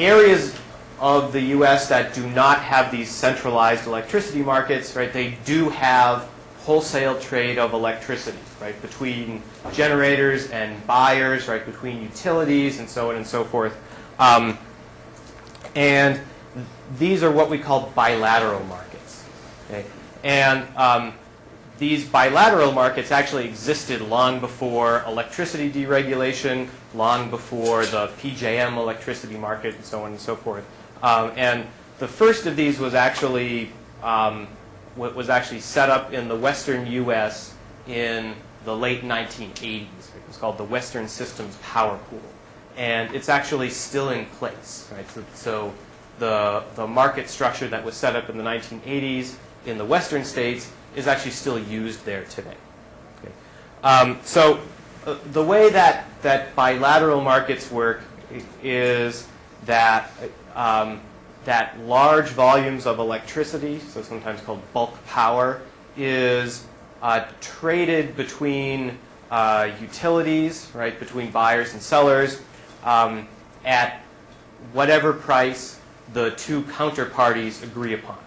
areas of the U.S. that do not have these centralized electricity markets, right, they do have wholesale trade of electricity, right, between generators and buyers, right, between utilities and so on and so forth. Um, and these are what we call bilateral markets. Okay? And um, these bilateral markets actually existed long before electricity deregulation, long before the PJM electricity market, and so on and so forth. Um, and the first of these was actually um, was actually set up in the western U.S. in the late 1980s. It was called the Western Systems Power Pool, and it's actually still in place. Right? So, so the the market structure that was set up in the 1980s in the western states is actually still used there today. Okay. Um, so uh, the way that that bilateral markets work is that um, that large volumes of electricity, so sometimes called bulk power, is uh, traded between uh, utilities, right, between buyers and sellers, um, at whatever price the two counterparties agree upon.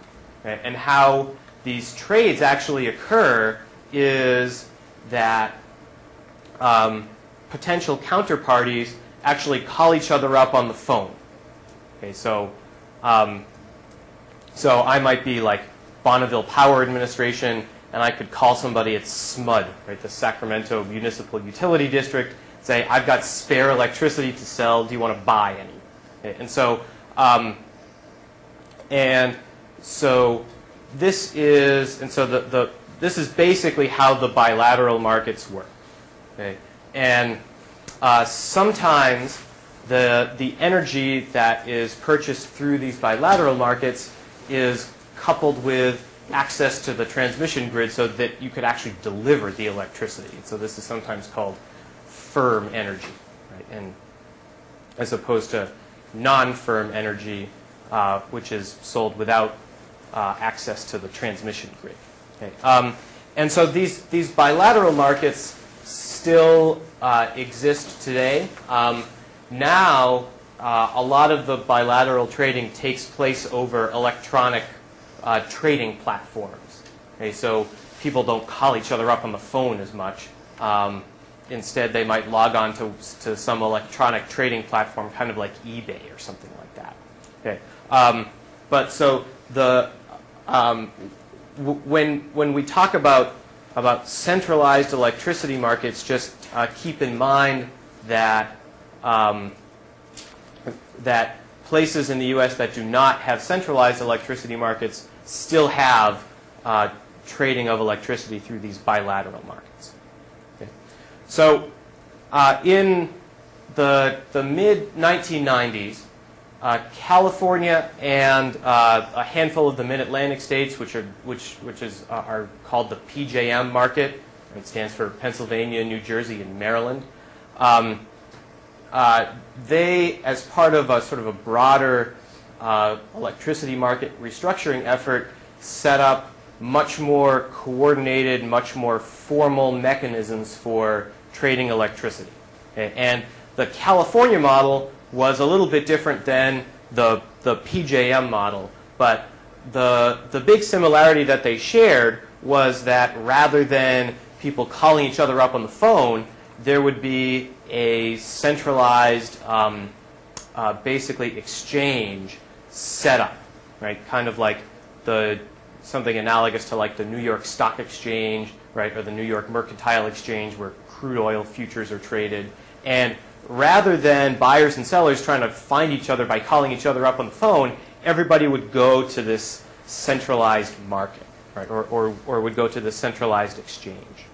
Right? And how these trades actually occur is that um, potential counterparties actually call each other up on the phone. Okay, so um, so I might be like Bonneville Power Administration, and I could call somebody at SMUD, right, the Sacramento Municipal Utility District, say, I've got spare electricity to sell. Do you want to buy any? Okay, and so, um, and so this is, and so the, the this is basically how the bilateral markets work. Okay, and uh, sometimes the, the energy that is purchased through these bilateral markets is coupled with access to the transmission grid so that you could actually deliver the electricity. So this is sometimes called firm energy, right? And as opposed to non-firm energy, uh, which is sold without uh, access to the transmission grid. Okay. Um, and so these, these bilateral markets still uh, exist today. Um, now, uh, a lot of the bilateral trading takes place over electronic uh, trading platforms. Okay, so people don't call each other up on the phone as much. Um, instead, they might log on to, to some electronic trading platform, kind of like eBay or something like that. Okay, um, but so the um, when when we talk about about centralized electricity markets, just uh, keep in mind that um, that places in the U.S. that do not have centralized electricity markets still have uh, trading of electricity through these bilateral markets. Okay. So uh, in the, the mid-1990s, uh, California and uh, a handful of the mid-Atlantic states, which are which which is uh, are called the PJM market. It stands for Pennsylvania, New Jersey, and Maryland. Um, uh, they, as part of a sort of a broader uh, electricity market restructuring effort, set up much more coordinated, much more formal mechanisms for trading electricity. Okay? And the California model was a little bit different than the, the PJM model, but the, the big similarity that they shared was that rather than people calling each other up on the phone, there would be a centralized, um, uh, basically exchange setup, right? Kind of like the something analogous to like the New York Stock Exchange, right, or the New York Mercantile Exchange, where crude oil futures are traded. And rather than buyers and sellers trying to find each other by calling each other up on the phone, everybody would go to this centralized market, right, or, or, or would go to the centralized exchange.